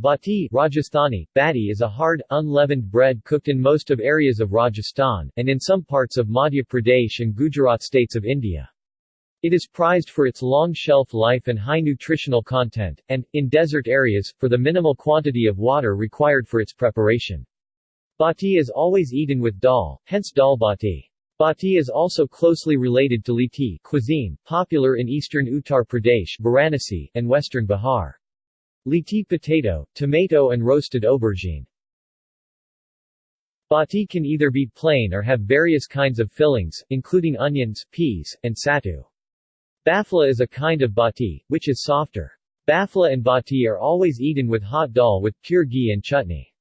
Bati Rajasthani, bati is a hard, unleavened bread cooked in most of areas of Rajasthan, and in some parts of Madhya Pradesh and Gujarat states of India. It is prized for its long shelf life and high nutritional content, and, in desert areas, for the minimal quantity of water required for its preparation. Bati is always eaten with dal, hence dal bati. Bati is also closely related to litti cuisine, popular in eastern Uttar Pradesh Varanasi, and western Bihar. Litti potato, tomato and roasted aubergine. Bati can either be plain or have various kinds of fillings, including onions, peas, and sattu. Bafla is a kind of bati, which is softer. Bafla and bati are always eaten with hot dal with pure ghee and chutney.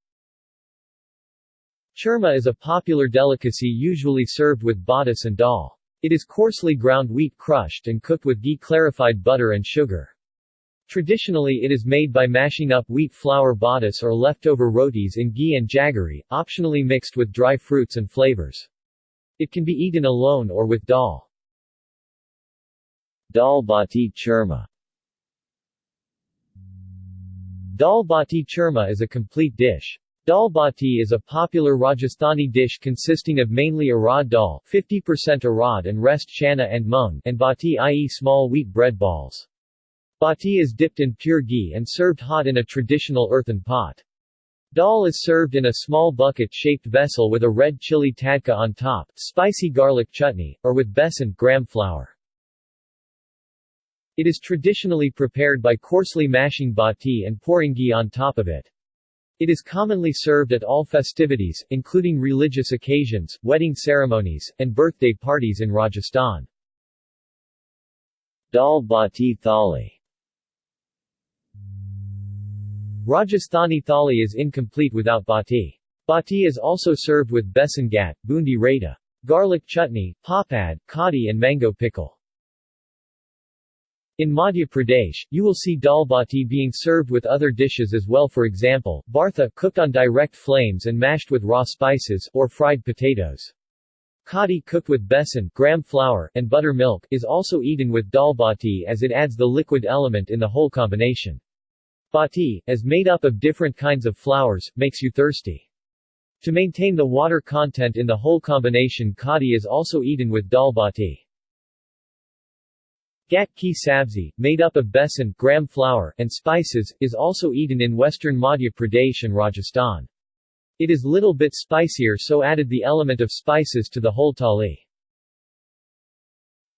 Churma is a popular delicacy usually served with batis and dal. It is coarsely ground wheat crushed and cooked with ghee clarified butter and sugar. Traditionally it is made by mashing up wheat flour batis or leftover rotis in ghee and jaggery, optionally mixed with dry fruits and flavors. It can be eaten alone or with dal. Dal bati churma Dal bati churma is a complete dish. Dal bati is a popular Rajasthani dish consisting of mainly arad dal 50% arad and rest chana and mung and bati i.e. small wheat bread balls. Bati is dipped in pure ghee and served hot in a traditional earthen pot. Dal is served in a small bucket-shaped vessel with a red chili tadka on top, spicy garlic chutney, or with besan gram flour. It is traditionally prepared by coarsely mashing bati and pouring ghee on top of it. It is commonly served at all festivities, including religious occasions, wedding ceremonies, and birthday parties in Rajasthan. Dal bati thali Rajasthani thali is incomplete without bati. Bati is also served with besan ghat, bundi raita, garlic chutney, papad, kadi and mango pickle. In Madhya Pradesh, you will see dal bati being served with other dishes as well for example, bartha, cooked on direct flames and mashed with raw spices, or fried potatoes. Kadi cooked with besan gram flour and buttermilk is also eaten with dal bati as it adds the liquid element in the whole combination. Bati, as made up of different kinds of flours, makes you thirsty. To maintain the water content in the whole combination kadi is also eaten with dal bati. Ghat ki sabzi, made up of besan, gram flour, and spices, is also eaten in western Madhya Pradesh and Rajasthan. It is little bit spicier so added the element of spices to the whole thali.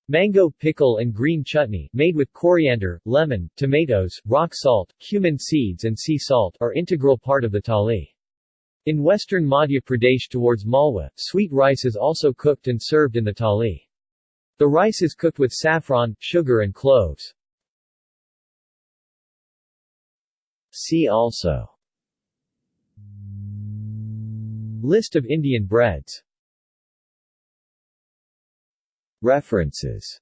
Mango pickle and green chutney, made with coriander, lemon, tomatoes, rock salt, cumin seeds and sea salt, are integral part of the thali. In western Madhya Pradesh towards Malwa, sweet rice is also cooked and served in the thali. The rice is cooked with saffron, sugar and cloves. See also List of Indian breads References